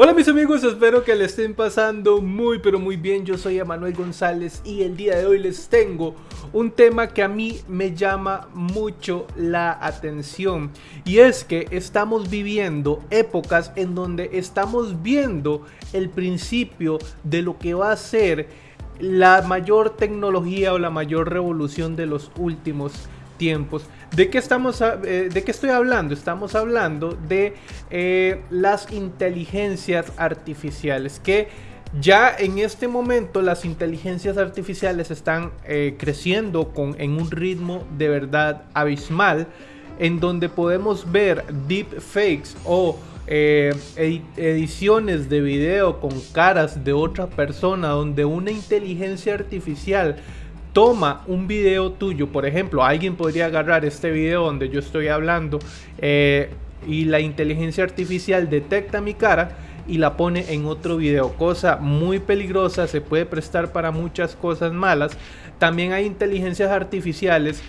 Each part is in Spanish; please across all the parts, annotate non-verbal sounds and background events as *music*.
Hola mis amigos, espero que le estén pasando muy pero muy bien. Yo soy Emanuel González y el día de hoy les tengo un tema que a mí me llama mucho la atención. Y es que estamos viviendo épocas en donde estamos viendo el principio de lo que va a ser la mayor tecnología o la mayor revolución de los últimos tiempos. ¿De qué, estamos, eh, ¿De qué estoy hablando? Estamos hablando de eh, las inteligencias artificiales que ya en este momento las inteligencias artificiales están eh, creciendo con, en un ritmo de verdad abismal en donde podemos ver deepfakes o ediciones de video con caras de otra persona donde una inteligencia artificial toma un video tuyo, por ejemplo, alguien podría agarrar este video donde yo estoy hablando eh, y la inteligencia artificial detecta mi cara y la pone en otro video, cosa muy peligrosa, se puede prestar para muchas cosas malas. También hay inteligencias artificiales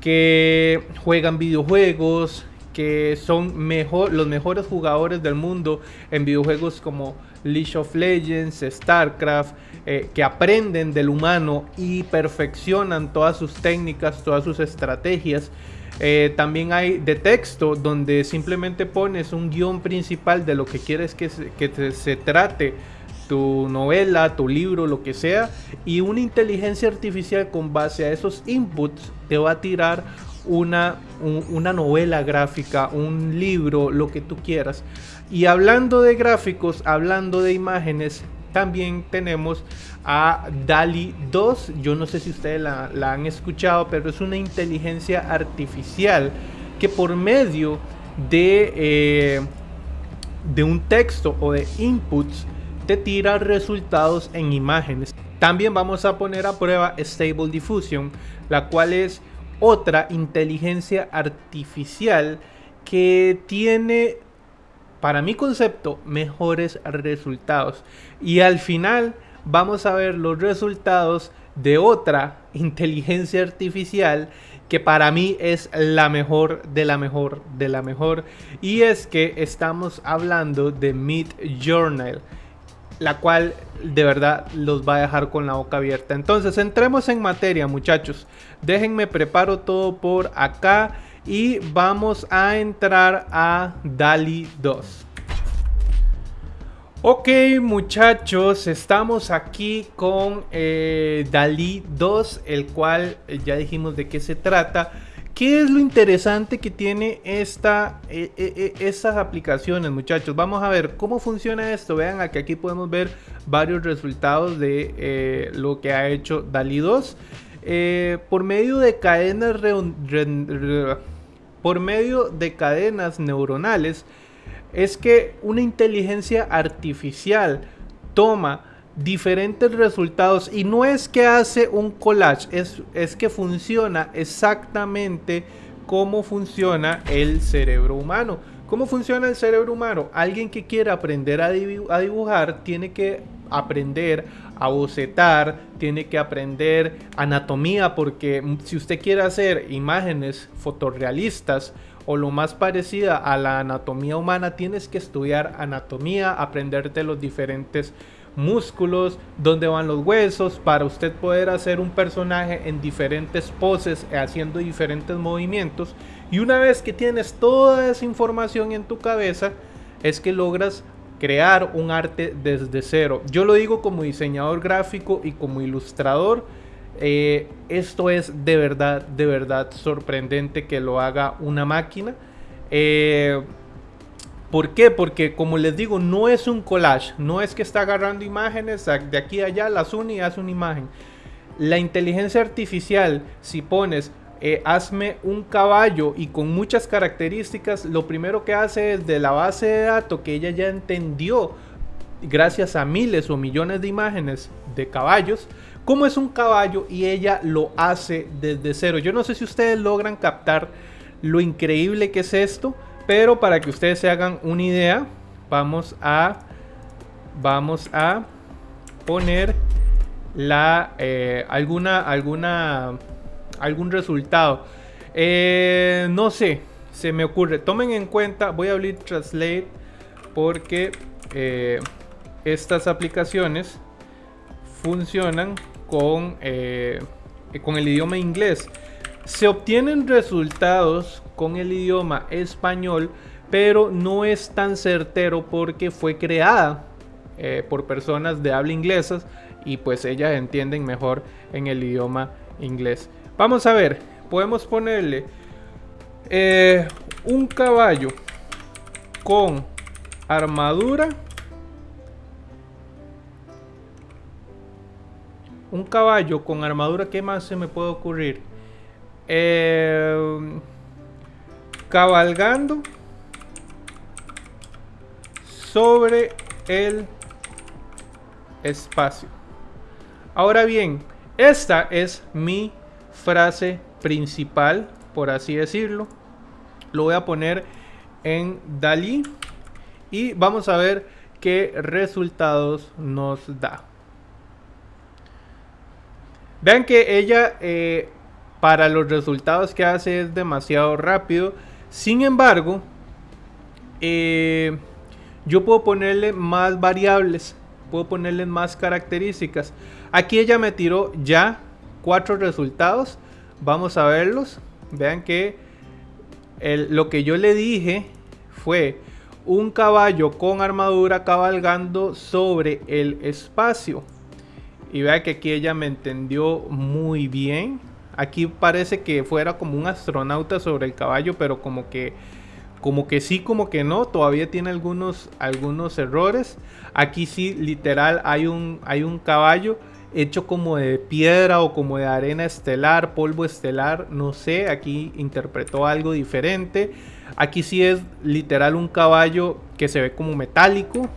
que juegan videojuegos, que son mejor, los mejores jugadores del mundo en videojuegos como League of Legends, StarCraft, eh, que aprenden del humano y perfeccionan todas sus técnicas, todas sus estrategias. Eh, también hay de texto donde simplemente pones un guion principal de lo que quieres que se, trate tu novela, tu libro, lo que sea, y una inteligencia artificial con base a esos inputs te va a tirar una, una novela gráfica, un libro, lo que tú quieras. Y hablando de gráficos, hablando de imágenes, también tenemos a DALI 2. Yo no sé si ustedes la, han escuchado, pero es una inteligencia artificial que por medio de, eh, de un texto o de inputs te tira resultados en imágenes. También vamos a poner a prueba Stable Diffusion, la cual es otra inteligencia artificial que tiene para mi concepto, mejores resultados. Y al final vamos a ver los resultados de otra inteligencia artificial que para mí es la mejor de la mejor de la mejor. Y es que estamos hablando de Mid Journal, la cual de verdad los va a dejar con la boca abierta. Entonces entremos en materia muchachos. Déjenme preparo todo por acá y vamos a entrar a DALI 2. Ok muchachos, estamos aquí con eh, DALI 2, el cual eh, ya dijimos de qué se trata. ¿Qué es lo interesante que tiene esta, eh, estas aplicaciones muchachos? Vamos a ver cómo funciona esto. Vean aquí, aquí podemos ver varios resultados de lo que ha hecho DALI 2. Por medio de cadenas por medio de cadenas neuronales es que una inteligencia artificial toma diferentes resultados y no es que hace un collage, es, es que funciona exactamente cómo funciona el cerebro humano. ¿Cómo funciona el cerebro humano? Alguien que quiere aprender a, dibujar tiene que aprender a bocetar, tiene que aprender anatomía, porque si usted quiere hacer imágenes fotorrealistas o lo más parecida a la anatomía humana, tienes que estudiar anatomía, aprenderte los diferentes músculos, dónde van los huesos, para usted poder hacer un personaje en diferentes poses, haciendo diferentes movimientos. Y una vez que tienes toda esa información en tu cabeza, es que logras crear un arte desde cero. Yo lo digo como diseñador gráfico y como ilustrador. Eh, esto es de verdad, de verdad sorprendente que lo haga una máquina. Eh, ¿Por qué? Porque como les digo, no es un collage. No es que está agarrando imágenes de aquí a allá, las une y hace una imagen. La inteligencia artificial, si pones eh, hazme un caballo y con muchas características, lo primero que hace es de la base de datos que ella ya entendió gracias a miles o millones de imágenes de caballos, cómo es un caballo y ella lo hace desde cero. Yo no sé si ustedes logran captar lo increíble que es esto, pero para que ustedes se hagan una idea, vamos a vamos a poner la eh, alguna alguna algún resultado. Eh, no sé, se me ocurre. Tomen en cuenta, voy a abrir Translate porque eh, estas aplicaciones funcionan con, eh, con el idioma inglés. Se obtienen resultados con el idioma español, pero no es tan certero porque fue creada por personas de habla inglesa y pues ellas entienden mejor en el idioma inglés. Vamos a ver, podemos ponerle eh, un caballo con armadura. Un caballo con armadura, ¿qué más se me puede ocurrir? Eh, cabalgando sobre el espacio. Ahora bien, esta es mi frase principal, por así decirlo. Lo voy a poner en Dalí y vamos a ver qué resultados nos da. Vean que ella eh, para los resultados que hace es demasiado rápido. Sin embargo, eh, yo puedo ponerle más variables, puedo ponerle más características. Aquí ella me tiró ya cuatro resultados. Vamos a verlos. Vean que lo que yo le dije fue un caballo con armadura cabalgando sobre el espacio. Y vean que aquí ella me entendió muy bien. Aquí parece que fuera como un astronauta sobre el caballo, pero como que como que sí, como que no, todavía tiene algunos, algunos errores. Aquí sí, literal, hay un, hay un caballo hecho como de piedra o como de arena estelar, polvo estelar, no sé, aquí interpretó algo diferente. Aquí sí es literal un caballo que se ve como metálico.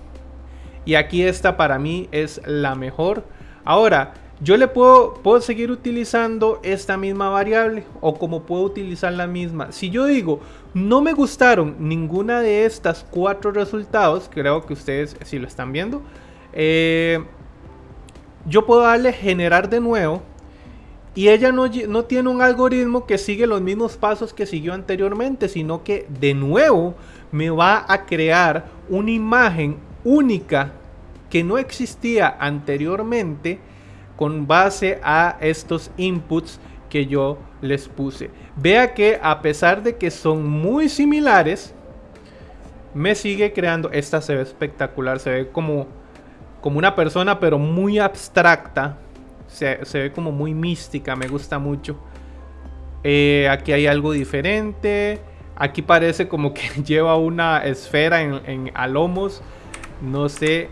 Y aquí esta para mí es la mejor. Ahora, yo le puedo, puedo seguir utilizando esta misma variable o como puedo utilizar la misma. Si yo digo, no me gustaron ninguna de estas cuatro resultados, creo que ustedes si lo están viendo, eh, yo puedo darle generar de nuevo y ella no, no, tiene un algoritmo que sigue los mismos pasos que siguió anteriormente, sino que de nuevo me va a crear una imagen única que no existía anteriormente con base a estos inputs que yo les puse. Vea que a pesar de que son muy similares, me sigue creando, esta se ve espectacular, se ve como como una persona, pero muy abstracta. Se, ve como muy mística, me gusta mucho. Eh, aquí hay algo diferente. Aquí parece como que *laughs* lleva una esfera en, en a lomos. No sé.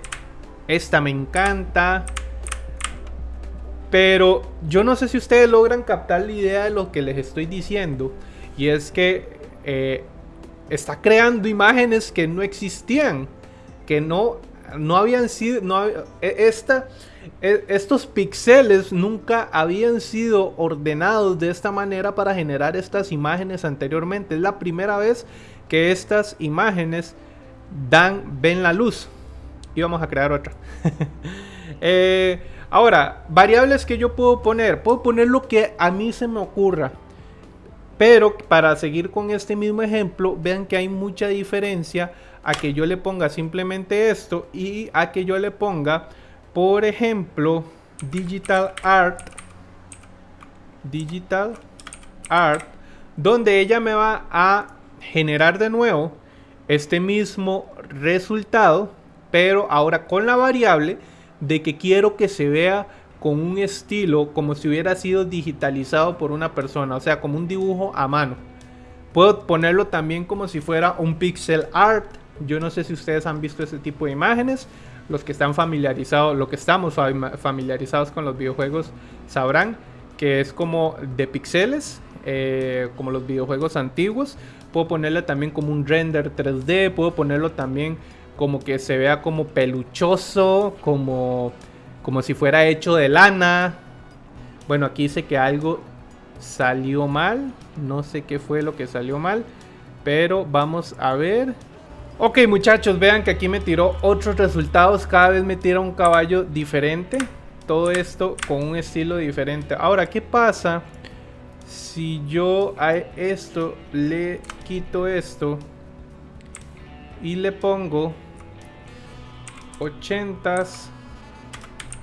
Esta me encanta. Pero yo no sé si ustedes logran captar la idea de lo que les estoy diciendo. Y es que eh, está creando imágenes que no existían. Que no no habían sido, e, esta, e, estos píxeles nunca habían sido ordenados de esta manera para generar estas imágenes anteriormente. Es la primera vez que estas imágenes dan, ven la luz. Y vamos a crear otra. *laughs* Eh, ahora, variables que yo puedo poner. Puedo poner lo que a mí se me ocurra. Pero para seguir con este mismo ejemplo, vean que hay mucha diferencia a que yo le ponga simplemente esto y a que yo le ponga, por ejemplo, digital art, digital art, donde ella me va a generar de nuevo este mismo resultado, pero ahora con la variable de que quiero que se vea con un estilo como si hubiera sido digitalizado por una persona, o sea, como un dibujo a mano. Puedo ponerlo también como si fuera un pixel art yo no sé si ustedes han visto ese tipo de imágenes. Los que están familiarizados, lo que estamos familiarizados con los videojuegos sabrán que es como de píxeles, eh, como los videojuegos antiguos. Puedo ponerle también como un render 3D, puedo ponerlo también como que se vea como peluchoso, como, como si fuera hecho de lana. Bueno, aquí dice que algo salió mal, no sé qué fue lo que salió mal, pero vamos a ver. Ok muchachos, vean que aquí me tiró otros resultados. Cada vez me tira un caballo diferente. Todo esto con un estilo diferente. Ahora, ¿qué pasa si yo a esto le quito esto y le pongo 80s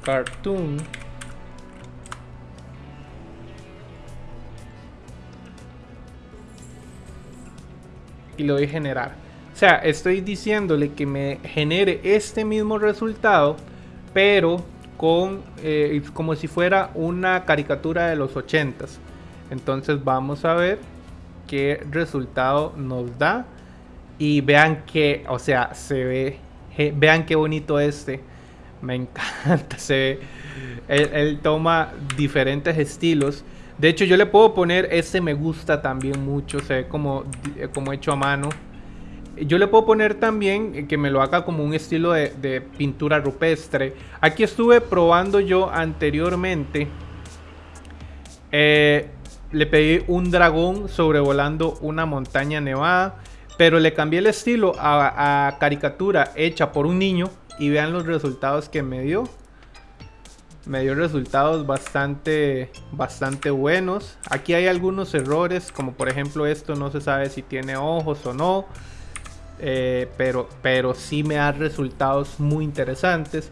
cartoon y lo doy generar sea estoy diciéndole que me genere este mismo resultado pero con eh, como si fuera una caricatura de los 80s entonces vamos a ver qué resultado nos da y vean que o sea se ve vean qué bonito este. Me *laughs* encanta se ve. Él, toma diferentes estilos. De hecho yo le puedo poner este me gusta también mucho se ve como, como hecho a mano yo le puedo poner también que me lo haga como un estilo de, pintura rupestre. Aquí estuve probando yo anteriormente. Eh, le pedí un dragón sobrevolando una montaña nevada. Pero le cambié el estilo a, caricatura hecha por un niño. Y vean los resultados que me dio. Me dio resultados bastante, bastante buenos. Aquí hay algunos errores. Como por ejemplo esto no se sabe si tiene ojos o no. Eh, pero, pero sí me da resultados muy interesantes.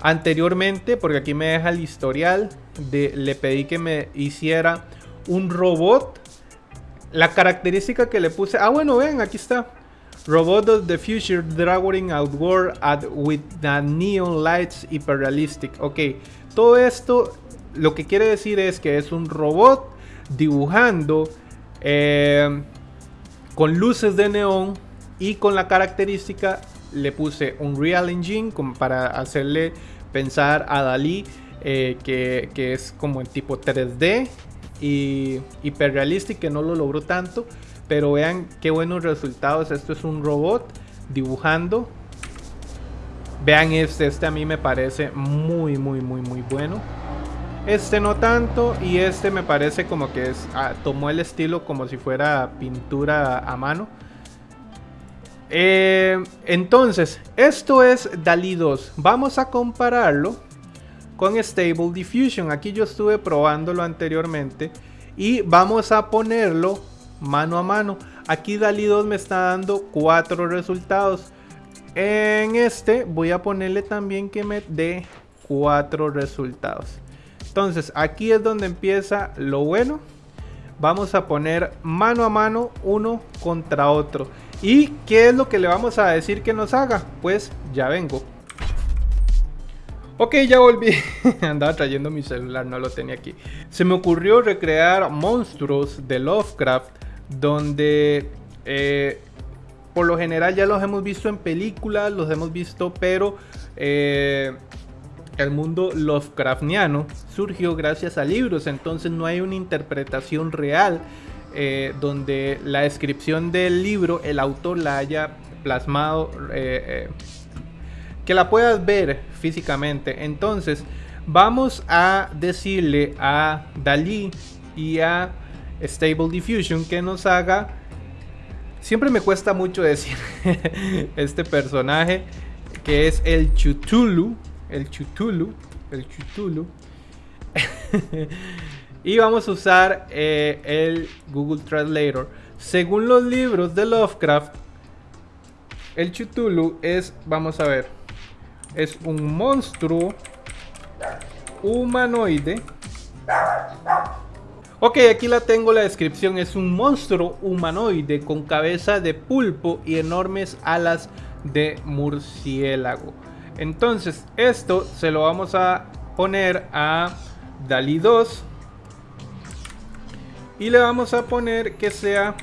Anteriormente, porque aquí me deja el historial, le pedí que me hiciera un robot. La característica que le puse, ah bueno, ven, aquí está. Robot of the Future Dragoning Outward with the Neon Lights Hyperrealistic. Ok, todo esto lo que quiere decir es que es un robot dibujando eh, con luces de neón y con la característica le puse un Real Engine para hacerle pensar a Dalí eh, que, es como el tipo 3D y hiperrealístico que no lo logró tanto. Pero vean qué buenos resultados. Esto es un robot dibujando. Vean este, este a mí me parece muy, muy, muy, muy bueno. Este no tanto y este me parece como que es, ah, tomó el estilo como si fuera pintura a mano. Eh, entonces, esto es DALI 2. Vamos a compararlo con Stable Diffusion. Aquí yo estuve probándolo anteriormente. Y vamos a ponerlo mano a mano. Aquí DALI 2 me está dando cuatro resultados. En este voy a ponerle también que me dé cuatro resultados. Entonces, aquí es donde empieza lo bueno. Vamos a poner mano a mano uno contra otro. ¿Y qué es lo que le vamos a decir que nos haga? Pues ya vengo. Ok, ya volví. *laughs* Andaba trayendo mi celular, no lo tenía aquí. Se me ocurrió recrear monstruos de Lovecraft, donde eh, por lo general ya los hemos visto en películas, los hemos visto, pero eh, el mundo Lovecraftiano surgió gracias a libros, entonces no hay una interpretación real eh, donde la descripción del libro el autor la haya plasmado, eh, eh, que la puedas ver físicamente. Entonces vamos a decirle a Dalí y a Stable Diffusion que nos haga... Siempre me cuesta mucho decir *laughs* este personaje que es el Chutulu, el Chutulu, el Chutulu. *laughs* Y vamos a usar eh, el Google Translator. Según los libros de Lovecraft, el Chutulu es, vamos a ver, es un monstruo humanoide. Ok, aquí la tengo la descripción. Es un monstruo humanoide con cabeza de pulpo y enormes alas de murciélago. Entonces, esto se lo vamos a poner a DALI 2 y le vamos a poner que sea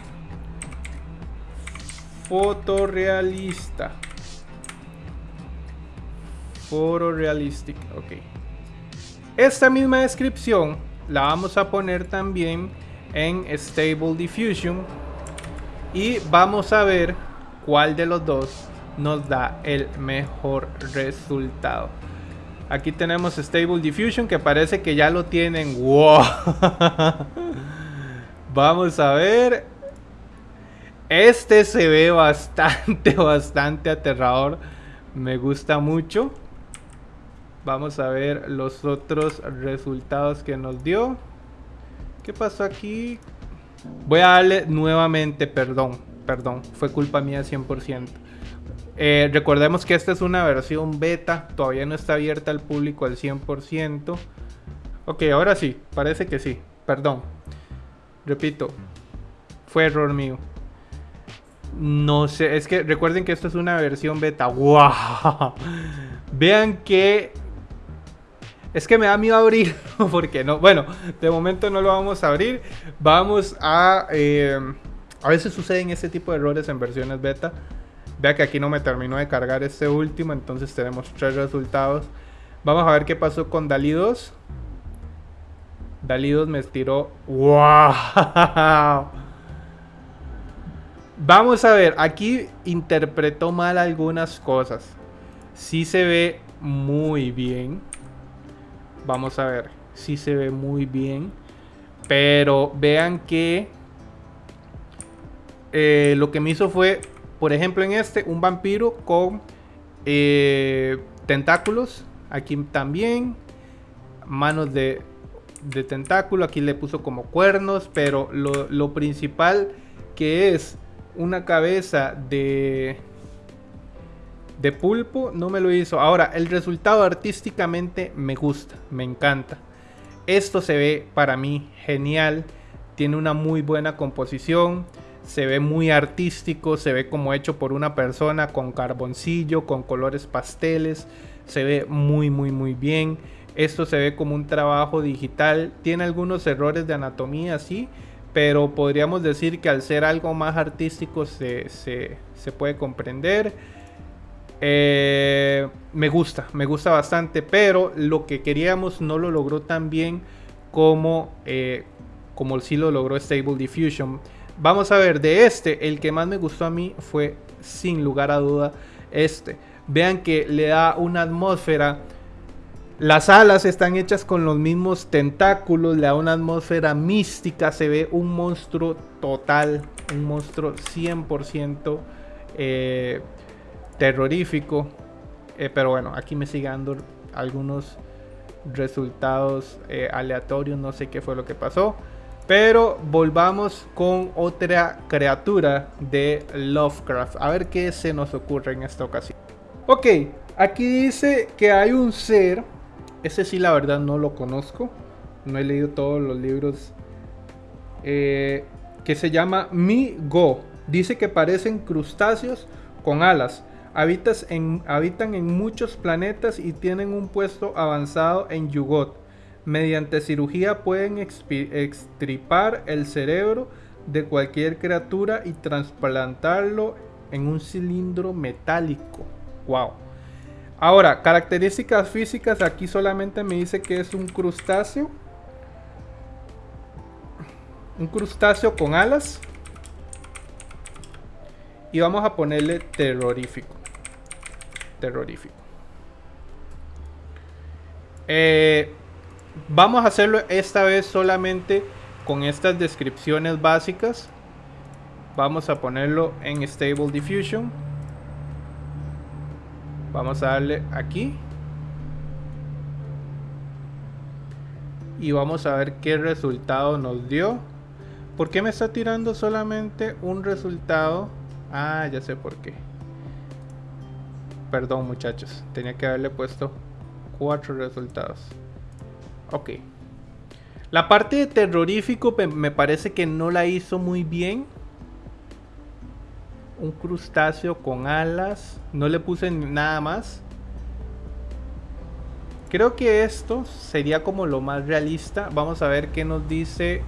fotorrealista. Fotorealistic, ok. Esta misma descripción la vamos a poner también en Stable Diffusion y vamos a ver cuál de los dos nos da el mejor resultado. Aquí tenemos Stable Diffusion que parece que ya lo tienen. *laughs* ¡Wow! Vamos a ver. Este se ve bastante, *laughs* bastante aterrador. Me gusta mucho. Vamos a ver los otros resultados que nos dio. ¿Qué pasó aquí? Voy a darle nuevamente perdón. Perdón, fue culpa mía 100%. Eh, recordemos que esta es una versión beta, todavía no está abierta al público al 100%. Ok, ahora sí, parece que sí, perdón. Repito, fue error mío. No sé, es que recuerden que esto es una versión beta. ¡Wow! *laughs* Vean que... Es que me da miedo abrir, *laughs* porque no. Bueno, de momento no lo vamos a abrir. Vamos a... Eh, a veces suceden este tipo de errores en versiones beta. Vea que aquí no me terminó de cargar este último, entonces tenemos tres resultados. Vamos a ver qué pasó con Dalí 2. 2 me estiró. ¡Wow! Vamos a ver, aquí interpretó mal algunas cosas. Sí se ve muy bien. Vamos a ver, sí se ve muy bien. Pero vean que eh, lo que me hizo fue, por ejemplo en este, un vampiro con eh, tentáculos. Aquí también. Manos de, de tentáculo. Aquí le puso como cuernos. Pero lo, lo principal que es una cabeza de de pulpo no me lo hizo. Ahora, el resultado artísticamente me gusta, me encanta. Esto se ve para mí genial, tiene una muy buena composición, se ve muy artístico, se ve como hecho por una persona con carboncillo, con colores pasteles, se ve muy muy muy bien. Esto se ve como un trabajo digital, tiene algunos errores de anatomía, sí, pero podríamos decir que al ser algo más artístico se, puede comprender. Eh, me gusta, me gusta bastante, pero lo que queríamos no lo logró tan bien como, eh, como sí lo logró Stable Diffusion. Vamos a ver, de este, el que más me gustó a mí fue sin lugar a duda este. Vean que le da una atmósfera las alas están hechas con los mismos tentáculos, le da una atmósfera mística, se ve un monstruo total, un monstruo 100% eh, terrorífico. Eh, pero bueno, aquí me sigue dando algunos resultados eh, aleatorios, no sé qué fue lo que pasó. Pero volvamos con otra criatura de Lovecraft. A ver qué se nos ocurre en esta ocasión. Ok, aquí dice que hay un ser ese sí, la verdad, no lo conozco. No he leído todos los libros. Eh, que se llama Mi Go. Dice que parecen crustáceos con alas. habitan en muchos planetas y tienen un puesto avanzado en Yugot. Mediante cirugía pueden extripar el cerebro de cualquier criatura y trasplantarlo en un cilindro metálico. ¡Wow! Ahora, características físicas, aquí solamente me dice que es un crustáceo. Un crustáceo con alas. Y vamos a ponerle terrorífico. Terrorífico. Eh, vamos a hacerlo esta vez solamente con estas descripciones básicas. Vamos a ponerlo en Stable Diffusion. Vamos a darle aquí. Y vamos a ver qué resultado nos dio. ¿Por qué me está tirando solamente un resultado? Ah, ya sé por qué. Perdón muchachos, tenía que haberle puesto cuatro resultados. Ok. La parte de terrorífico me parece que no la hizo muy bien un crustáceo con alas. No le puse nada más. Creo que esto sería como lo más realista. Vamos a ver qué nos dice.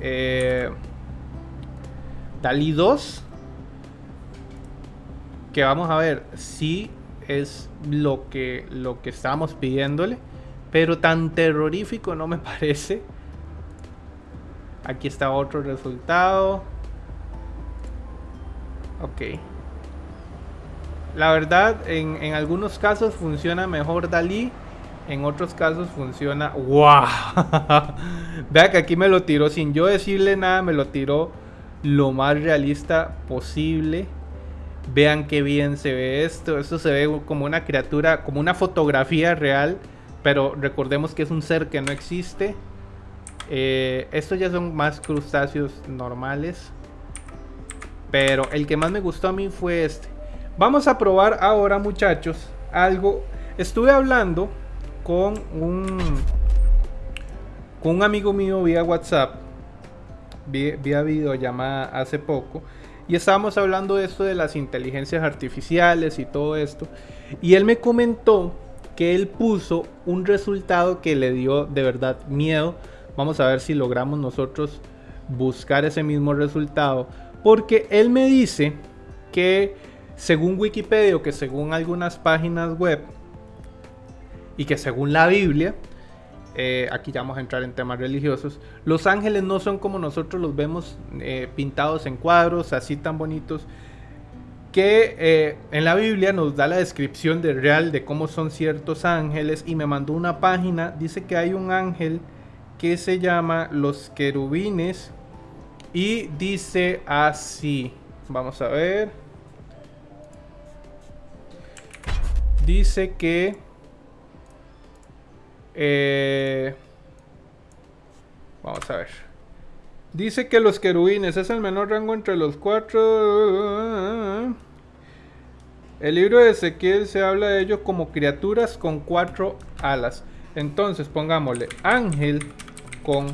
Eh, Dalí 2. Que vamos a ver si es lo que, lo que estábamos pidiéndole. Pero tan terrorífico no me *laughs* parece. Aquí está otro resultado. Ok. La verdad, en, algunos casos funciona mejor Dalí. En otros casos funciona... ¡Wow! *laughs* Vea que aquí me lo tiró sin yo decirle nada. Me lo tiró lo más realista posible. Vean qué bien se ve esto. Esto se ve como una criatura, como una fotografía real. Pero recordemos que es un ser que no existe. Eh, estos ya son más crustáceos normales. Pero el que más me gustó a mí fue este. Vamos a probar ahora, muchachos, algo. Estuve hablando con un con un amigo mío vía WhatsApp, vía, videollamada hace poco, y estábamos hablando de esto de las inteligencias artificiales y todo esto, y él me comentó que él puso un resultado que le dio de verdad miedo. Vamos a ver si logramos nosotros buscar ese mismo resultado, porque él me dice que según Wikipedia o que según algunas páginas web y que según la Biblia, eh, aquí ya vamos a entrar en temas religiosos, los ángeles no son como nosotros los vemos eh, pintados en cuadros, así tan bonitos, que eh, en la Biblia nos da la descripción de real de cómo son ciertos ángeles y me mandó una página, dice que hay un ángel que se llama los querubines y dice así, vamos a ver, dice que eh, vamos a ver. Dice que los querubines es el menor rango entre los cuatro. El libro de Ezequiel se habla de ellos como criaturas con cuatro alas. Entonces pongámosle ángel con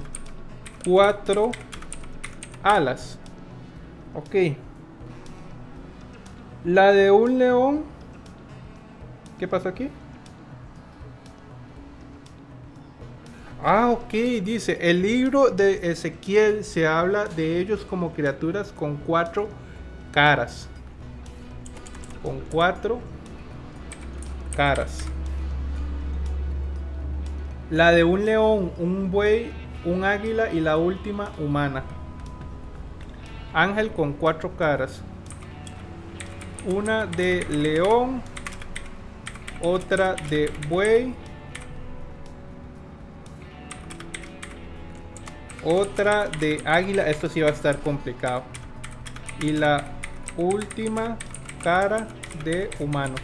cuatro alas. Ok. La de un león. ¿Qué pasa aquí? Ah, ok, dice, el libro de Ezequiel se habla de ellos como criaturas con cuatro caras. Con cuatro caras. La de un león, un buey, un águila y la última humana. Ángel con cuatro caras. Una de león, otra de buey Otra de águila. Esto sí va a estar complicado. Y la última cara de humano.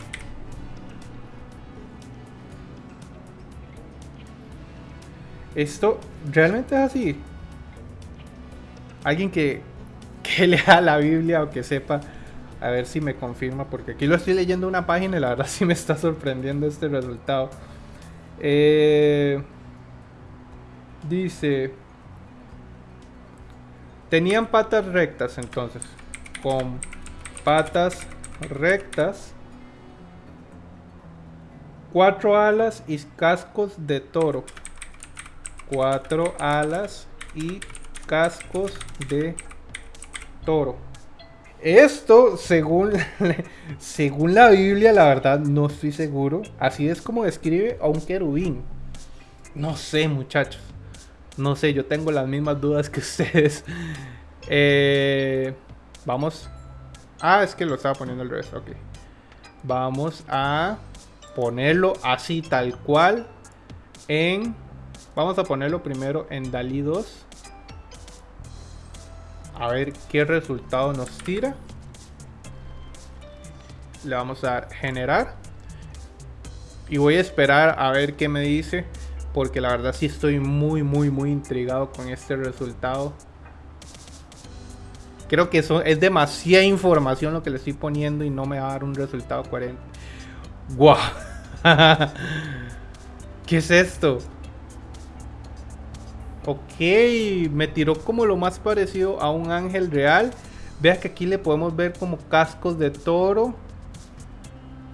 Esto realmente es así. Alguien que, que *laughs* lea la Biblia o que sepa. A ver si me confirma. Porque aquí lo estoy leyendo una página y la verdad *laughs* sí me está sorprendiendo este resultado. Eh, dice. Tenían patas rectas entonces. Con patas rectas. Cuatro alas y cascos de toro. Cuatro alas y cascos de toro. Esto, según, *laughs* según la Biblia, la verdad no estoy seguro. Así es como describe a un querubín. No sé, muchachos. No sé, yo tengo las mismas dudas que *laughs* ustedes. Eh, vamos. Ah, es que lo estaba poniendo al revés. Ok. Vamos a ponerlo así, tal cual. En. Vamos a ponerlo primero en DALI 2. A ver qué resultado nos tira. Le vamos a dar generar. Y voy a esperar a ver qué me dice porque la verdad sí estoy muy, muy, muy intrigado con este resultado. Creo que eso es demasiada información lo que le estoy poniendo y no me va a dar un resultado coherente. ¡Guau! *laughs* ¿Qué es esto? Ok, me tiró como lo más parecido a un ángel real. Vea que aquí le podemos ver como cascos de toro.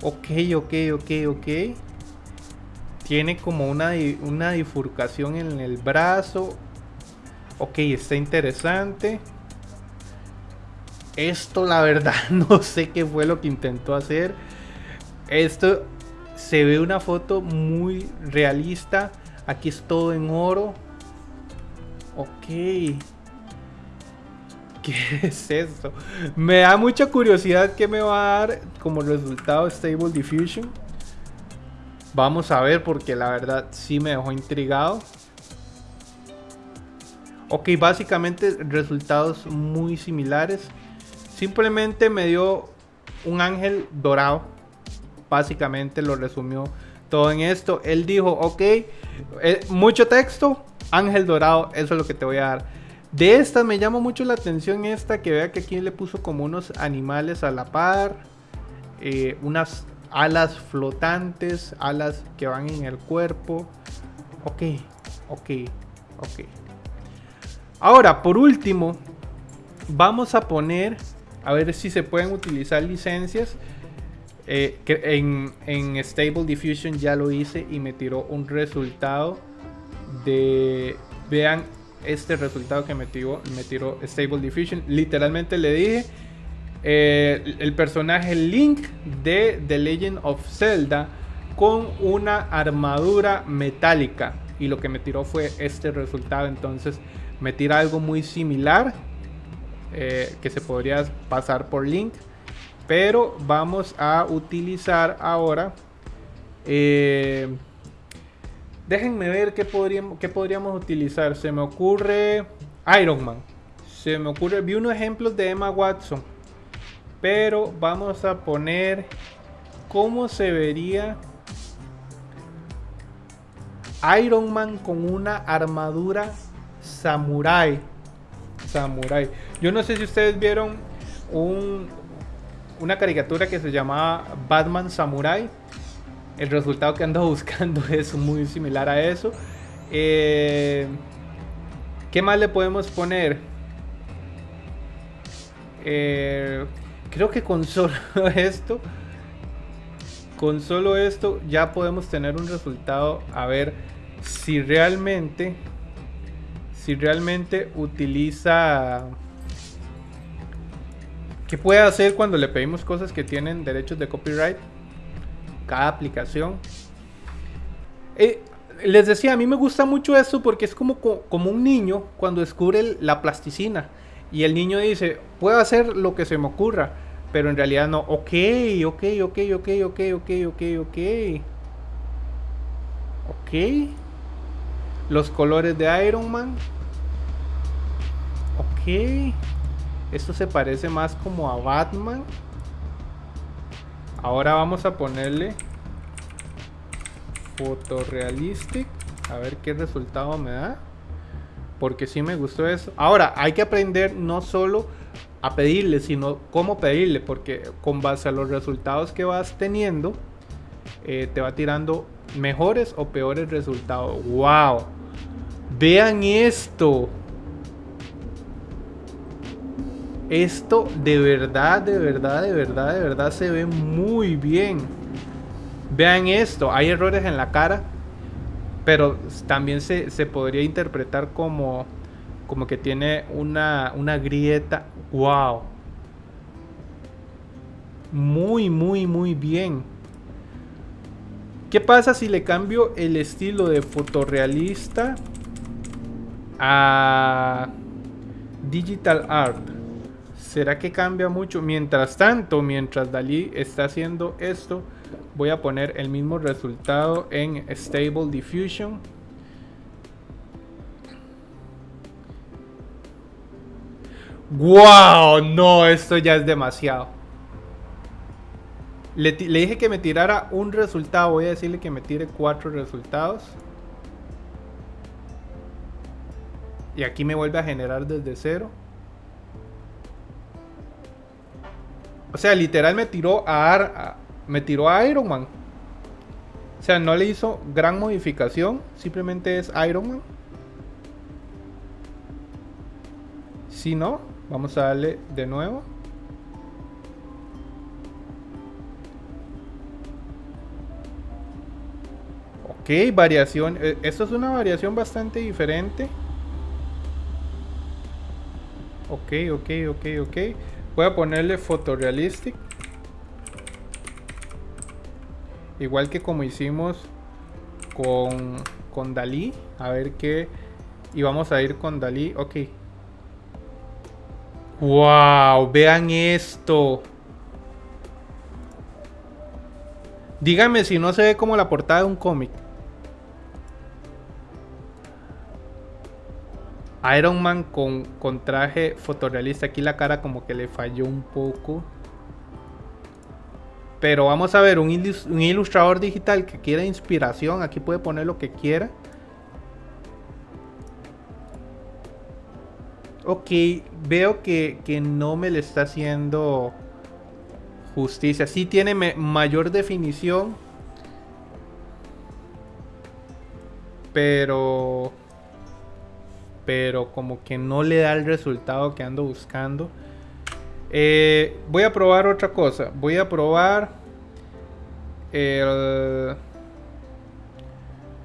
Ok, ok, ok, ok. Tiene como una, una en el brazo. Ok, está interesante. Esto la verdad *laughs* no sé qué fue lo que intentó hacer. Esto se ve una foto muy realista. Aquí es todo en oro. Ok. *laughs* ¿Qué es esto? Me da mucha curiosidad qué me va a dar como resultado Stable Diffusion. Vamos a ver porque la verdad sí me dejó intrigado. Ok, básicamente resultados muy similares. Simplemente me dio un ángel dorado. Básicamente lo resumió todo en esto. Él dijo, ok, eh, mucho texto, ángel dorado, eso es lo que te voy a dar. De esta me llama mucho la atención esta que vea que aquí le puso como unos animales a la par. Eh, unas alas flotantes, alas que van en el cuerpo. Ok, ok, ok. Ahora, por último, vamos a poner, a ver si se pueden utilizar licencias. Eh, que en, Stable Diffusion ya lo hice y me tiró un resultado Vean este resultado que me tiró, me tiró Stable Diffusion. Literalmente le dije eh, el personaje Link de The Legend of Zelda con una armadura metálica. Y lo que me tiró fue este resultado. Entonces me tira algo muy similar eh, que se podría pasar por Link. Pero vamos a utilizar ahora. Eh, déjenme ver qué podríamos, utilizar. Se me ocurre Iron Man. Se me ocurre. Vi unos ejemplos de Emma Watson. Pero vamos a poner cómo se vería Iron Man con una armadura samurai. Samurai. Yo no sé si ustedes vieron un, una caricatura que se llamaba Batman Samurai. El resultado que ando *laughs* buscando es muy similar a eso. Eh, ¿Qué más le podemos poner? Eh, creo que con *laughs* solo esto, con solo esto ya podemos tener un resultado a ver si realmente, si realmente utiliza ¿Qué puede hacer cuando le pedimos cosas que tienen derechos de copyright? Cada aplicación. Eh, les decía, a mí me gusta mucho esto porque es como, como un niño cuando descubre la plasticina. Y el niño dice, puedo hacer lo que se me ocurra. Pero en realidad no. Ok, ok, ok, ok, ok, ok, ok, ok. Ok. Los colores de Iron Man. Ok. Esto se parece más como a Batman. Ahora vamos a ponerle Photorealistic. A ver qué resultado me da. Porque sí me gustó eso. Ahora, hay que aprender no solo a pedirle, sino cómo pedirle. Porque con base a los resultados que vas teniendo, eh, te va tirando mejores o peores resultados. ¡Wow! Vean esto. Esto de verdad, de verdad, de verdad, de verdad se ve muy bien. Vean esto, hay errores en la cara, pero también se, podría interpretar como, como que tiene una, una grieta. ¡Wow! Muy, muy, muy bien. ¿Qué pasa si le cambio el estilo de fotorrealista a digital art? ¿Será que cambia mucho? Mientras tanto, mientras Dalí está haciendo esto, voy a poner el mismo resultado en Stable Diffusion. ¡Wow! No, esto ya es demasiado. Le, le, dije que me tirara un resultado. Voy a decirle que me tire cuatro resultados. Y aquí me vuelve a generar desde cero. O sea, literal me tiró a, me tiró a Iron Man. O sea, no le hizo gran modificación. Simplemente es Iron Man. Si no, vamos a darle de nuevo. Ok, variación. Eh, esto es una variación bastante diferente. Ok, ok, ok, ok. Voy a ponerle Photorealistic. Igual que como hicimos con, con Dalí. A ver qué... Y vamos a ir con Dalí. Ok. ¡Wow! Vean esto. Díganme si no se ve como la portada de un cómic. Iron Man con, con traje fotorrealista. Aquí la cara como que le falló un poco. Pero vamos a ver, un, ilustrador digital que quiera inspiración, aquí puede poner lo que quiera. Ok, veo que, que no me le está haciendo justicia. Sí tiene mayor definición. Pero... Pero como que no le da el resultado que ando buscando. Eh, voy a probar otra cosa. Voy a probar...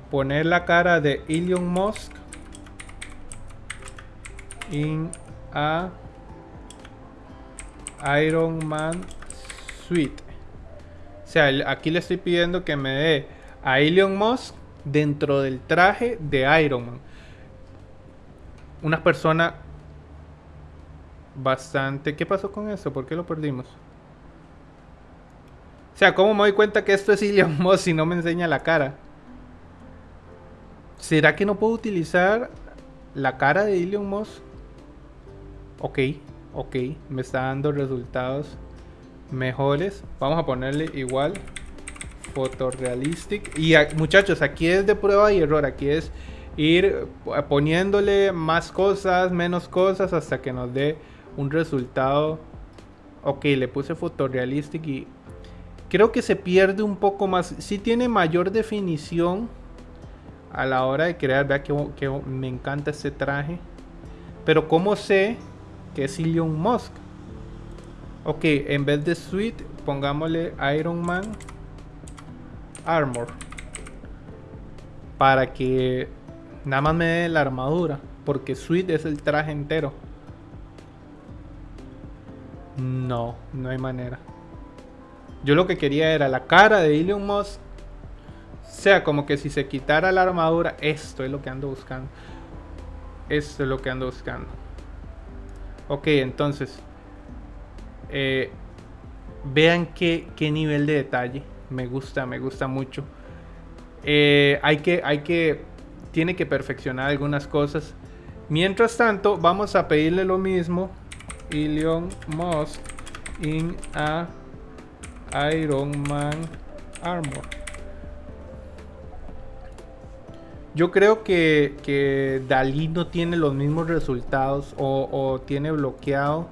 Poner la cara de Elon Musk. In a Iron Man o sea, aquí le estoy pidiendo que me dé a Elon Musk dentro del traje de Iron Man. Una persona bastante... ¿Qué pasó con eso? ¿Por qué lo perdimos? O sea, ¿cómo me doy cuenta que esto es Elon Musk si no me enseña la cara? ¿Será que no puedo utilizar la cara de Elon Musk? Ok, ok, me está dando resultados mejores. Vamos a ponerle igual Photorealistic. Y muchachos, aquí es de prueba y error. Aquí es ir poniéndole más cosas, menos cosas hasta que nos dé un resultado. Ok, le puse Photorealistic y creo que se pierde un poco más. Si tiene mayor definición a la hora de crear. Vea que, que me encanta este traje. Pero ¿cómo sé que es Elon Musk? Ok, en vez de suite, pongámosle Iron Man Armor. Para que nada más me dé la armadura. Porque suite es el traje entero. No, no hay manera. Yo lo que quería era la cara de Elon Musk. Sea, como que si se quitara la armadura. Esto es lo que ando buscando. Esto es lo que ando buscando. Ok, entonces eh, vean qué, nivel de detalle. Me gusta, me gusta mucho. Eh, hay que, hay que, tiene que perfeccionar algunas cosas. Mientras tanto, vamos a pedirle lo mismo. Elon Musk in a Iron Man Armor. Yo creo que, que Dalí no tiene los mismos resultados o, tiene bloqueado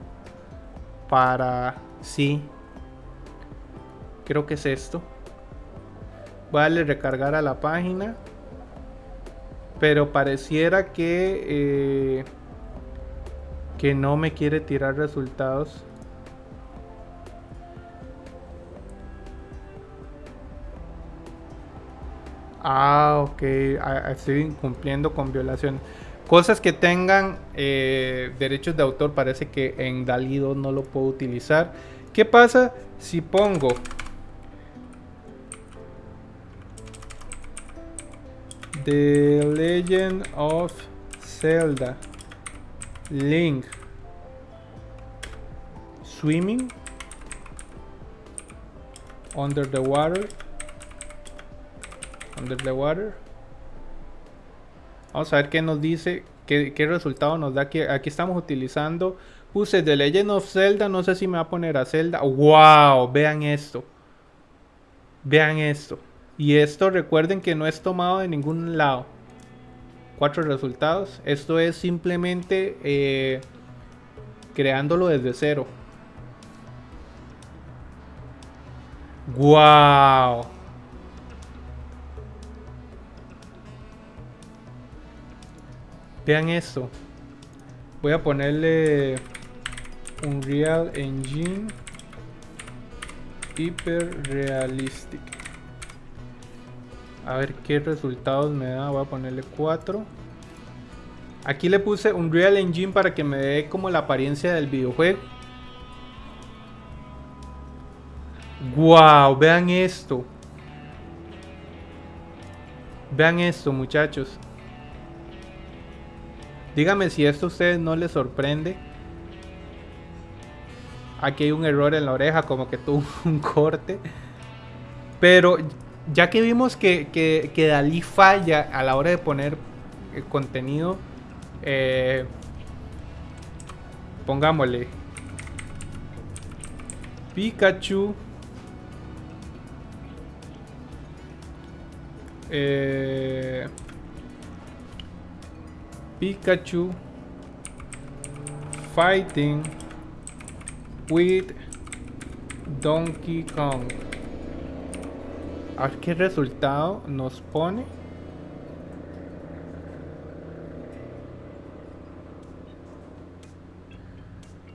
para... Sí. Creo que es esto. Voy a recargar a la página. Pero pareciera que... Eh, que no me quiere tirar resultados. Ah, ok. Ah, estoy cumpliendo con violación. Cosas que tengan eh, derechos de autor parece que en DALI 2 no lo puedo utilizar. ¿Qué pasa si pongo The Legend of Zelda Link Swimming Under the Water Under the Water Vamos a ver qué nos dice, qué, resultado nos da. Aquí, aquí estamos utilizando. Puse The Legend of Zelda. No sé si me va a poner a Zelda. ¡Wow! Vean esto. Vean esto. Y esto recuerden que no es tomado de ningún lado. Cuatro resultados. Esto es simplemente eh, creándolo desde cero. ¡Wow! Vean esto. Voy a ponerle un Real Engine Hyper Realistic. A ver qué resultados me da. Voy a ponerle 4. Aquí le puse un Real Engine para que me dé como la apariencia del videojuego. Wow, vean esto. Vean esto, muchachos. Dígame si esto a ustedes no les sorprende. Aquí hay un error en la oreja, como que tuvo *laughs* un corte. Pero ya que vimos que, que, Dalí falla a la hora de poner el contenido, eh, pongámosle Pikachu. Eh, Pikachu Fighting with Donkey Kong. A ver qué resultado nos pone.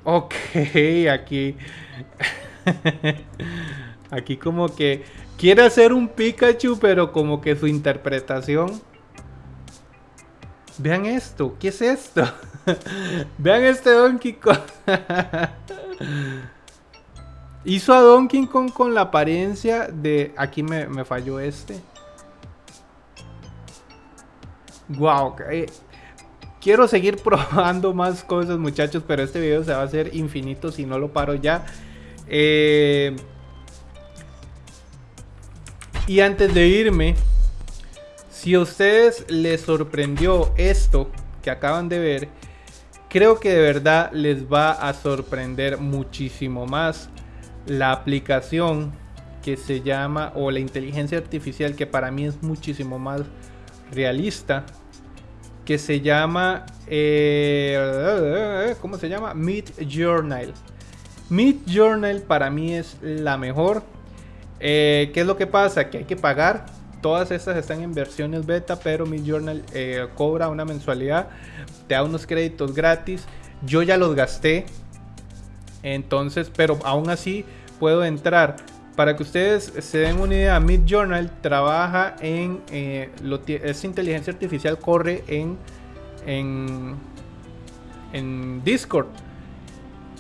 Ok, *laughs* aquí. *laughs* aquí como que quiere hacer un Pikachu, pero como que su interpretación. Vean esto, ¿qué es esto? *laughs* Vean este Donkey Kong. Hizo a Donkey Kong con la apariencia de... Aquí me, falló este. Wow. Eh, quiero seguir *laughs* probando más cosas muchachos, pero este video se va a hacer infinito si no lo paro ya. Eh, y antes de irme, si a ustedes les sorprendió esto que acaban de ver, creo que de verdad les va a sorprender muchísimo más la aplicación que se llama, o la inteligencia artificial que para mí es muchísimo más realista, que se llama, eh, ¿cómo se llama? Mid Journal. Mid Journal para mí es la mejor. Eh, ¿Qué es lo que pasa? Que hay que pagar. Todas estas están en versiones beta, pero Mid Journal eh, cobra una mensualidad, te da unos créditos gratis. Yo ya los gasté, entonces, pero aún así puedo entrar. Para que ustedes se den una idea, Mid Journal trabaja en. Eh, esa inteligencia artificial corre en, en, en Discord.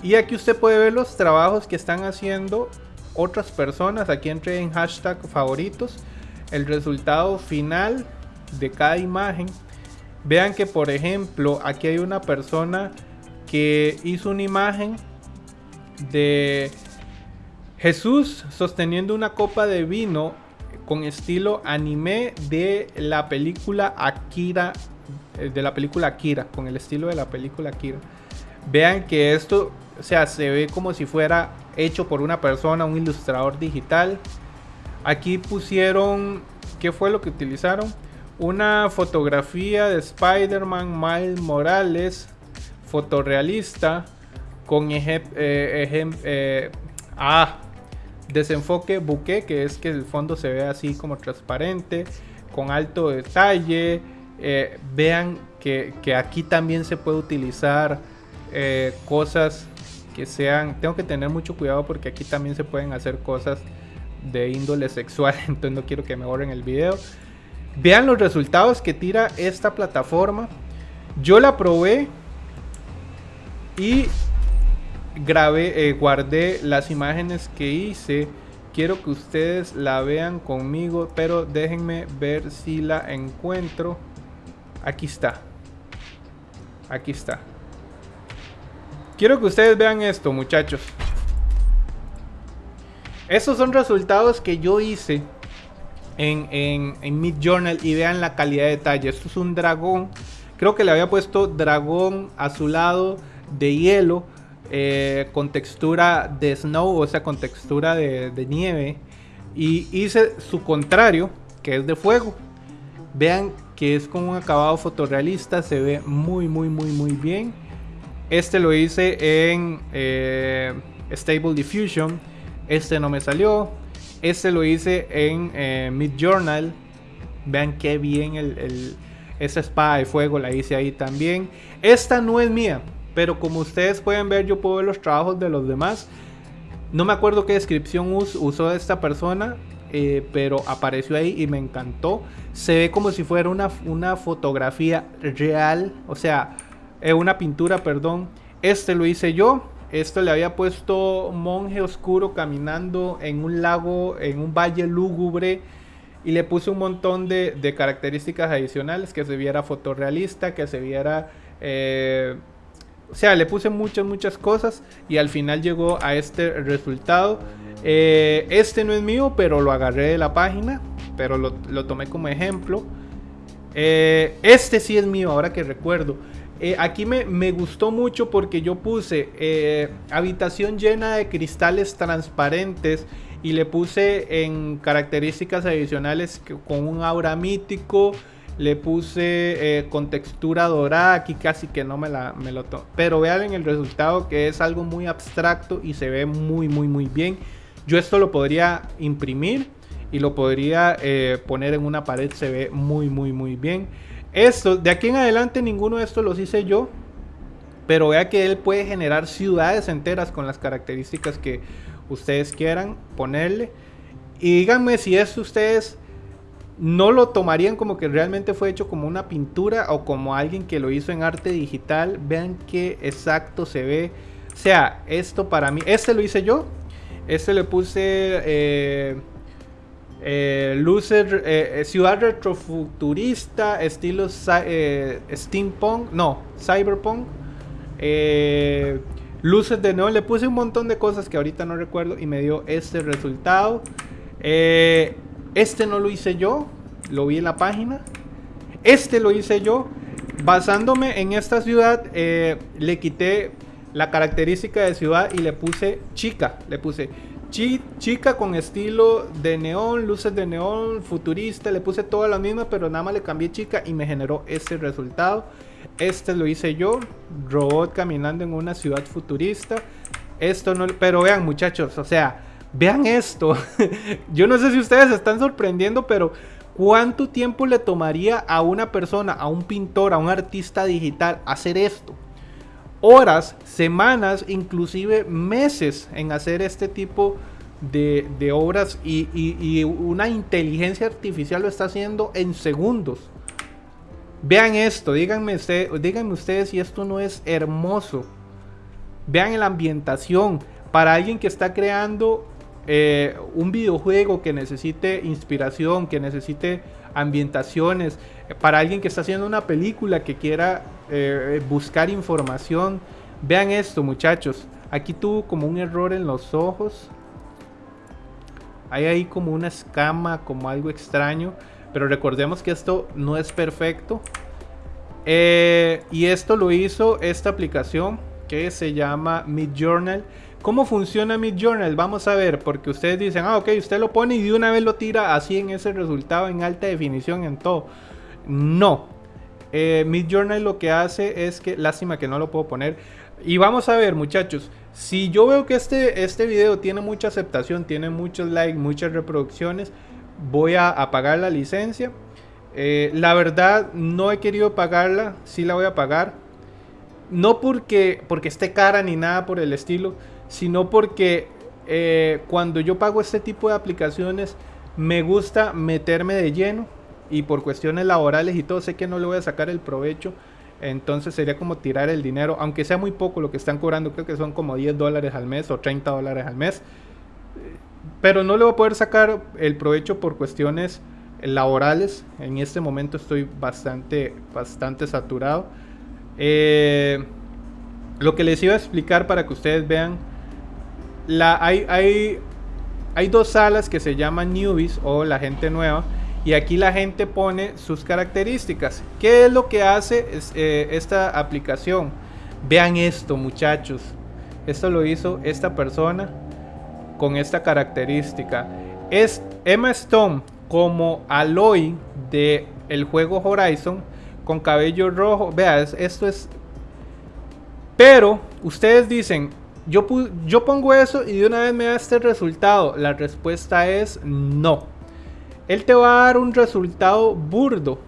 Y aquí usted puede ver los trabajos que están haciendo otras personas. Aquí entré en hashtag favoritos. El resultado final de cada imagen. Vean que por ejemplo aquí hay una persona que hizo una imagen de Jesús sosteniendo una copa de vino con estilo anime de la película Akira, eh, de la película Akira, con el estilo de la película Akira. Vean que esto, o sea, se ve como si fuera hecho por una persona, un ilustrador digital. Aquí pusieron, ¿qué fue lo que utilizaron? Una fotografía de Spider-Man Miles Morales, fotorrealista, con. Eh, eh, ah, desenfoque buque, que es que el fondo se ve así como transparente, con alto detalle. Eh, vean que, aquí también se puede utilizar cosas que sean... Tengo que tener mucho cuidado porque aquí también se pueden hacer cosas de índole sexual, *laughs* entonces no quiero que me borren el video. Vean los resultados que tira esta plataforma. Yo la probé y grabé, eh, guardé las imágenes que hice. Quiero que ustedes la vean conmigo, pero déjenme ver si la encuentro. Aquí está. Aquí está. Quiero que ustedes vean esto, muchachos. Estos son resultados que yo hice en, en, en Mid Journal y vean la calidad de detalle. Esto es un dragón. Creo que le había puesto dragón azulado de hielo eh, con textura de snow, o sea, con textura de, nieve. Y hice su contrario, que es de fuego. Vean que es con un acabado fotorrealista, se ve muy, muy, muy, muy bien. Este lo hice en eh, Stable Diffusion. Este no me salió. Este lo hice en eh, Mid Journal. Vean qué bien el, esa espada de fuego la hice ahí también. Esta no es mía. Pero como ustedes pueden ver, yo puedo ver los trabajos de los demás. No me acuerdo qué descripción usó esta persona, eh, pero apareció ahí y me encantó. Se ve como si fuera una, una fotografía real, o sea, eh, una pintura, perdón. Este lo hice yo. Esto le había puesto monje oscuro caminando en un lago, en un valle lúgubre. Y le puse un montón de, características adicionales, que se viera fotorrealista, que se viera... Eh, o sea, le puse muchas, muchas cosas y al final llegó a este resultado. Eh, este no es mío, pero lo agarré de la página, pero lo, tomé como ejemplo. Eh, este sí es mío, ahora que recuerdo. Eh, aquí me, me, gustó mucho porque yo puse habitación llena de cristales transparentes y le puse en características adicionales con un aura mítico, le puse eh, con textura dorada, aquí casi que no me, la, me lo tomo. Pero vean el resultado que es algo muy abstracto y se ve muy, muy, muy bien. Yo esto lo podría imprimir y lo podría eh, poner en una pared, se ve muy, muy, muy bien. Esto, de aquí en adelante ninguno de estos los hice yo, pero vea que él puede generar ciudades enteras con las características que ustedes quieran ponerle. Y díganme si esto ustedes no lo tomarían como que realmente fue hecho como una pintura o como alguien que lo hizo en arte digital. Vean qué exacto se ve. O sea, esto para mí, este lo hice yo. Este le puse eh, eh, eh, ciudad retrofuturista, estilo steampunk, no, cyberpunk. luces de neón, le puse un montón de cosas que ahorita no recuerdo y me dio este resultado. Este no lo hice yo, lo vi en la página. Este lo hice yo. Basándome en esta ciudad, eh, le quité la característica de ciudad y le puse chica. Le puse chica con estilo de neón, luces de neón, futurista. Le puse toda la misma, pero nada más le cambié chica y me generó este resultado. Este lo hice yo, robot caminando en una ciudad futurista. Esto no, pero vean muchachos, o sea, Vean esto. *laughs* Yo no sé si ustedes se están sorprendiendo, pero ¿cuánto tiempo le tomaría a una persona, a un pintor, a un artista digital hacer esto? Horas, semanas, inclusive meses en hacer este tipo de, obras y, una inteligencia artificial lo está haciendo en segundos. Vean esto, díganme, díganme ustedes si esto no es hermoso. Vean la ambientación. Para alguien que está creando eh, un videojuego que necesite inspiración, que necesite ambientaciones, eh, para alguien que está haciendo una película que quiera eh, buscar información, vean esto muchachos, aquí tuvo como un error en los ojos, hay ahí como una escama, como algo extraño, pero recordemos que esto no es perfecto. y esto lo hizo esta aplicación que se llama Midjournal. ¿Cómo funciona Midjournal? Vamos a ver, porque ustedes dicen, ah, ok, usted lo pone y de una vez lo tira así en ese resultado en alta definición en todo. No. Eh, lo que hace es que, lástima que no lo puedo poner. Y vamos a ver, muchachos, si yo veo que este, este video tiene mucha aceptación, tiene muchos likes, muchas reproducciones, voy a apagar la licencia. Eh, la verdad, no he querido pagarla, sí la voy a pagar. No porque, porque esté cara ni nada por el estilo, sino porque eh, cuando yo pago este tipo de aplicaciones me gusta meterme de lleno y por cuestiones laborales y todo sé que no le voy a sacar el provecho. Entonces sería como tirar el dinero, aunque sea muy poco lo que están cobrando, creo que son como 10 dólares al mes o 30 dólares al mes. Pero no le voy a poder sacar el provecho por cuestiones laborales. En este momento estoy bastante, bastante saturado. Eh, lo que les iba a explicar para que ustedes vean hay, dos salas que se llaman newbies o la gente nueva. Y aquí la gente pone sus características. ¿Qué es lo que hace eh, esta aplicación? Vean esto, muchachos. Esto lo hizo esta persona con esta característica. Es Emma Stone como Aloy de el juego Horizon con cabello rojo. Vean, esto es. Pero ustedes dicen, yo, yo pongo eso y de una vez me da este resultado. La respuesta es no. Él te va a dar un resultado burdo.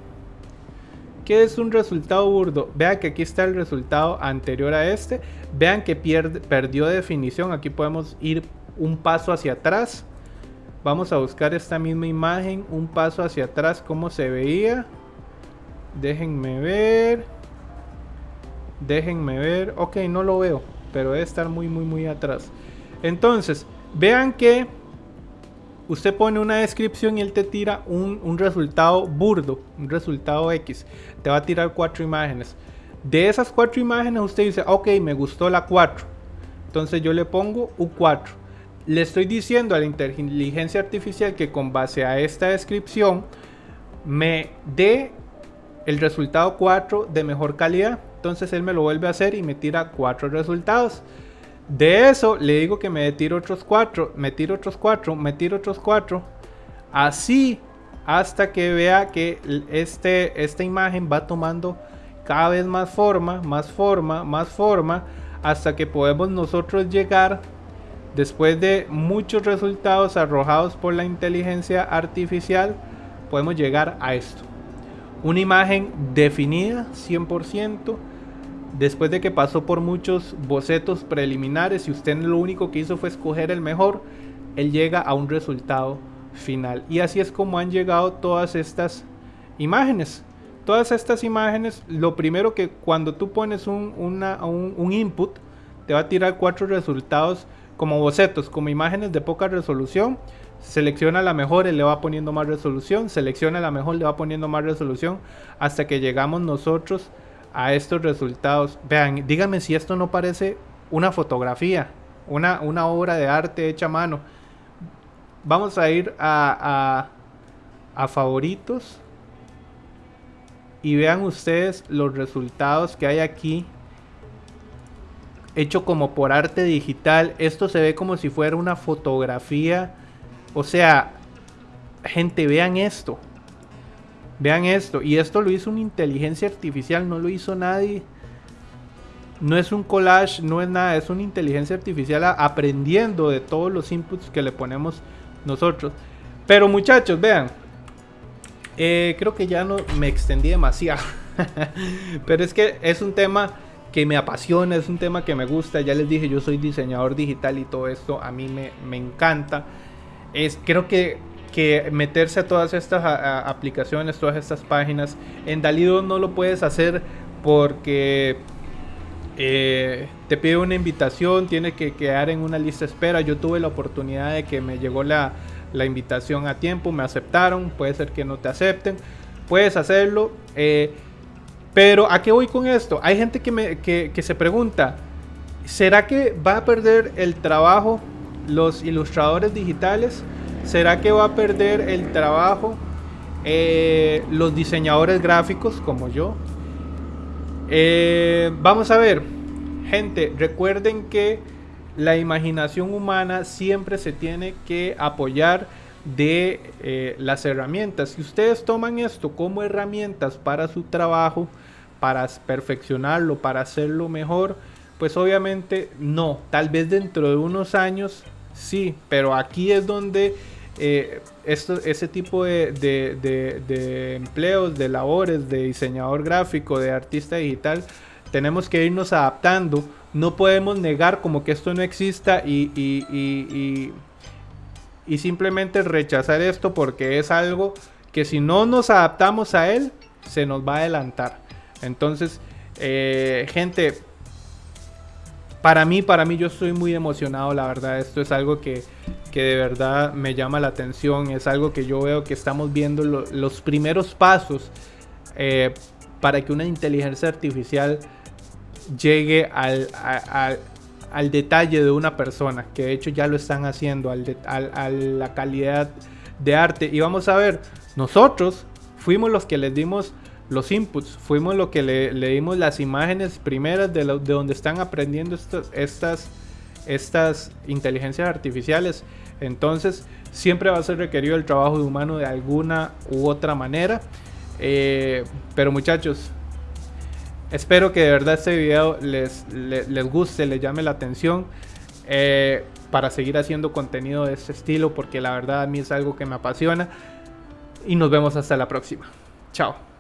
¿Qué es un resultado burdo? Vean que aquí está el resultado anterior a este. Vean que perdió definición. Aquí podemos ir un paso hacia atrás. Vamos a buscar esta misma imagen. Un paso hacia atrás. ¿Cómo se veía? Déjenme ver. Déjenme ver. Ok, no lo veo pero debe estar muy, muy, muy atrás. Entonces, vean que usted pone una descripción y él te tira un, resultado burdo, un resultado X. Te va a tirar cuatro imágenes. De esas cuatro imágenes usted dice, ok, me gustó la 4. Entonces yo le pongo U4. Le estoy diciendo a la inteligencia artificial que con base a esta descripción me dé el resultado 4 de mejor calidad. Entonces él me lo vuelve a hacer y me tira cuatro resultados. De eso le digo que me tire otros cuatro, me tiro otros cuatro, me tiro otros cuatro. Así hasta que vea que este, esta imagen va tomando cada vez más forma, más forma, más forma, hasta que podemos nosotros llegar, después de muchos resultados arrojados por la inteligencia artificial, podemos llegar a esto. Una imagen definida 100%, después de que pasó por muchos bocetos preliminares y usted lo único que hizo fue escoger el mejor, él llega a un resultado final. Y así es como han llegado todas estas imágenes. Todas estas imágenes, lo primero que cuando tú pones un, un, input, te va a tirar cuatro resultados como bocetos, como imágenes de poca resolución. Selecciona la mejor, y le va poniendo más resolución. Selecciona la mejor, le va poniendo más resolución. Hasta que llegamos nosotros estos resultados. Vean, díganme si esto no parece una fotografía, una, una obra de arte hecha a mano. Vamos a ir a, a, favoritos. Y vean ustedes los resultados que hay aquí. Hecho como por arte digital. Esto se ve como si fuera una fotografía. O sea, gente, vean esto. Vean esto. Y esto lo hizo una inteligencia artificial, no lo hizo nadie. No es un collage, no es nada, es una inteligencia artificial aprendiendo de todos los inputs que le ponemos nosotros. Pero muchachos, vean. Eh, creo que ya no me extendí demasiado. *laughs* Pero es que es un tema que me apasiona, es un tema que me gusta. Ya les dije, yo soy diseñador digital y todo esto a mí me, me encanta. Es, creo que que meterse a todas estas aplicaciones, todas estas páginas. En Dalido no lo puedes hacer porque eh, te pide una invitación, tiene que quedar en una lista de espera. Yo tuve la oportunidad de que me llegó la, invitación a tiempo, me aceptaron, puede ser que no te acepten, puedes hacerlo. Eh, pero ¿a qué voy con esto? Hay gente que, me, que se pregunta, ¿será que va a perder el trabajo los ilustradores digitales? ¿Será que va a perder el trabajo eh, los diseñadores gráficos como yo? Eh, vamos a ver, gente, recuerden que la imaginación humana siempre se tiene que apoyar de eh, las herramientas. Si ustedes toman esto como herramientas para su trabajo, para perfeccionarlo, para hacerlo mejor, pues obviamente no. Tal vez dentro de unos años sí, pero aquí es donde eh, ese tipo de, empleos, de labores, de diseñador gráfico, de artista digital, tenemos que irnos adaptando. No podemos negar como que esto no exista y, y, y, simplemente rechazar esto porque es algo que si no nos adaptamos a él, se nos va a adelantar. Entonces, eh, gente, para mí, para mí yo estoy muy emocionado, la verdad. Esto es algo que, que de verdad me llama la atención. Es algo que yo veo que estamos viendo los primeros pasos eh, para que una inteligencia artificial llegue al, al, detalle de una persona. Que de hecho ya lo están haciendo, al a la calidad de arte. Y vamos a ver, nosotros fuimos los que les dimos los inputs, fuimos los que le, dimos las imágenes primeras de, de donde están aprendiendo estas, estas, estas inteligencias artificiales. Entonces, siempre va a ser requerido el trabajo de humano de alguna u otra manera. Eh, pero muchachos, espero que de verdad este video les, les, guste, les llame la atención. Eh, para seguir haciendo contenido de este estilo, porque la verdad a mí es algo que me apasiona. Y nos vemos hasta la próxima. Chao.